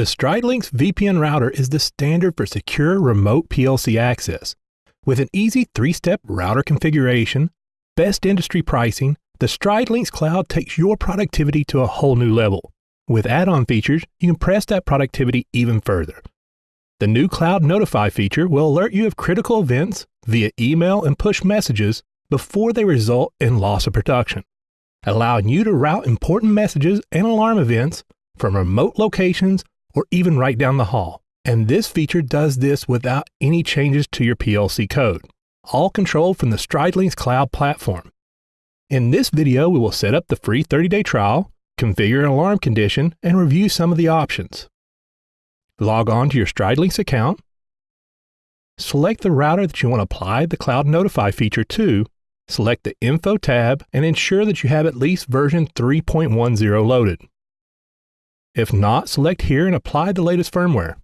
The StrideLinx VPN router is the standard for secure remote PLC access. With an easy three-step router configuration, best industry pricing, the StrideLinx Cloud takes your productivity to a whole new level. With add-on features, you can press that productivity even further. The new Cloud Notify feature will alert you of critical events via email and push messages before they result in loss of production, allowing you to route important messages and alarm events from remote locations or even right down the hall. And this feature does this without any changes to your PLC code, all controlled from the StrideLinx Cloud platform. In this video, we will set up the free 30-day trial, configure an alarm condition, and review some of the options. Log on to your StrideLinx account, select the router that you want to apply the Cloud Notify feature to, select the Info tab, and ensure that you have at least version 3.10 loaded. If not, select here and apply the latest firmware.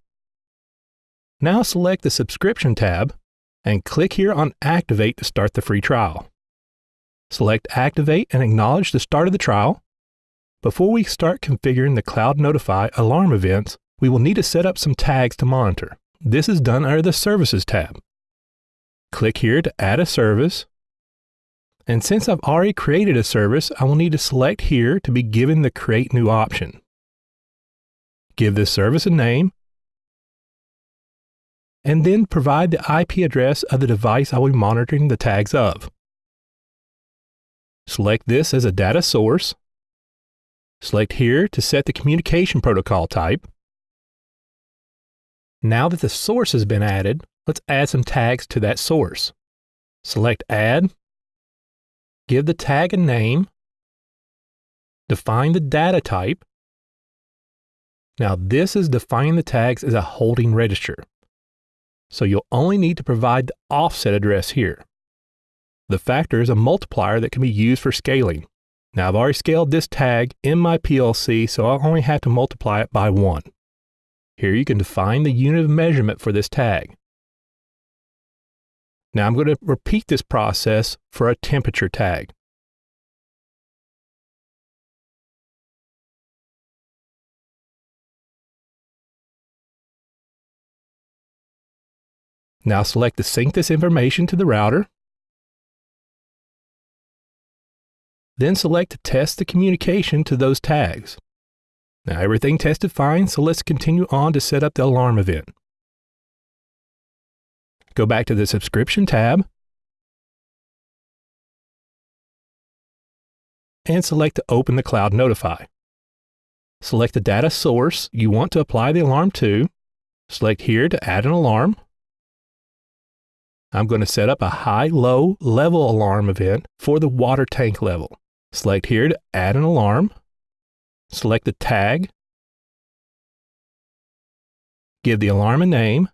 Now select the Subscription tab and click here on Activate to start the free trial. Select Activate and acknowledge the start of the trial. Before we start configuring the Cloud Notify alarm events, we will need to set up some tags to monitor. This is done under the Services tab. Click here to add a service. And since I've already created a service, I will need to select here to be given the Create New option. Give this service a name, and then provide the IP address of the device I will be monitoring the tags of. Select this as a data source. Select here to set the communication protocol type. Now that the source has been added, let's add some tags to that source. Select Add. Give the tag a name. Define the data type. Now this is defining the tags as a holding register. So you'll only need to provide the offset address here. The factor is a multiplier that can be used for scaling. Now I've already scaled this tag in my PLC, so I'll only have to multiply it by 1. Here you can define the unit of measurement for this tag. Now I'm going to repeat this process for a temperature tag. Now select to sync this information to the router. Then select to test the communication to those tags. Now everything tested fine, so let's continue on to set up the alarm event. Go back to the subscription tab and select to open the Cloud Notify. Select the data source you want to apply the alarm to. Select here to add an alarm. I'm going to set up a high-low level alarm event for the water tank level. Select here to add an alarm. Select the tag. Give the alarm a name.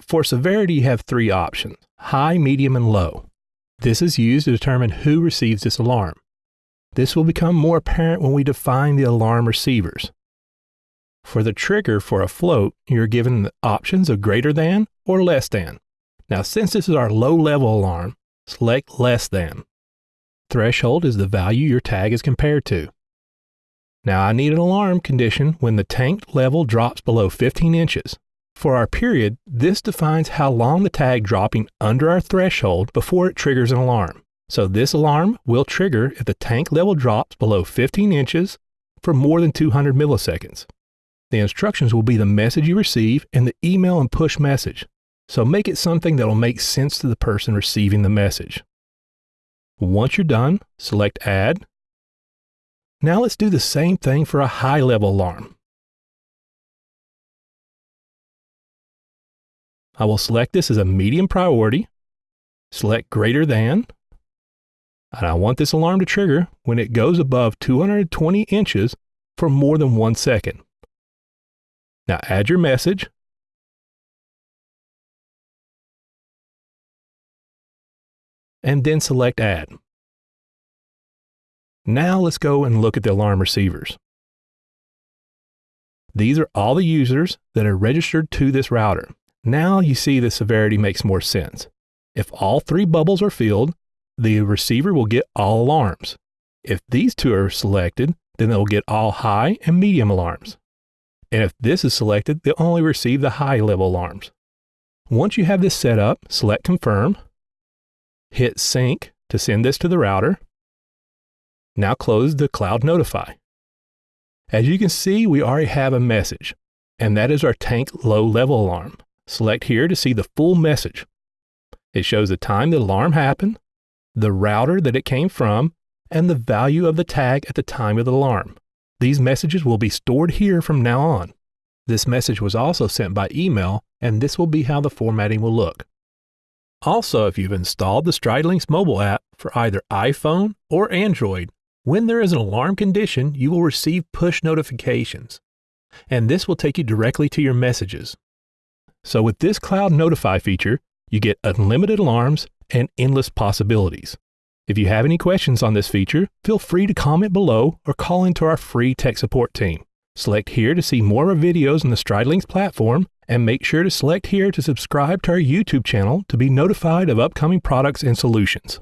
For severity, you have three options, high, medium, and low. This is used to determine who receives this alarm. This will become more apparent when we define the alarm receivers. For the trigger for a float, you're given the options of greater than or less than. Now, since this is our low level alarm, select less than. Threshold is the value your tag is compared to. Now, I need an alarm condition when the tank level drops below 15 inches. For our period, this defines how long the tag dropping under our threshold before it triggers an alarm. So this alarm will trigger if the tank level drops below 15 inches for more than 200 milliseconds. The instructions will be the message you receive and the email and push message. So make it something that will make sense to the person receiving the message. Once you're done, select Add. Now let's do the same thing for a high level alarm. I will select this as a medium priority, select greater than, and I want this alarm to trigger when it goes above 220 inches for more than one second. Now add your message. And then select Add. Now let's go and look at the alarm receivers. These are all the users that are registered to this router. Now you see the severity makes more sense. If all three bubbles are filled, the receiver will get all alarms. If these two are selected, then they'll get all high and medium alarms. And if this is selected, they'll only receive the high level alarms. Once you have this set up, select Confirm, hit Sync to send this to the router. Now close the Cloud Notify. As you can see, we already have a message, and that is our tank low level alarm. Select here to see the full message. It shows the time the alarm happened, the router that it came from, and the value of the tag at the time of the alarm. These messages will be stored here from now on. This message was also sent by email, and this will be how the formatting will look. Also, if you've installed the StrideLinx mobile app for either iPhone or Android, when there is an alarm condition, you will receive push notifications, and this will take you directly to your messages. So with this Cloud Notify feature, you get unlimited alarms and endless possibilities. If you have any questions on this feature, feel free to comment below or call into our free tech support team. Select here to see more of our videos on the StrideLinx platform and make sure to select here to subscribe to our YouTube channel to be notified of upcoming products and solutions.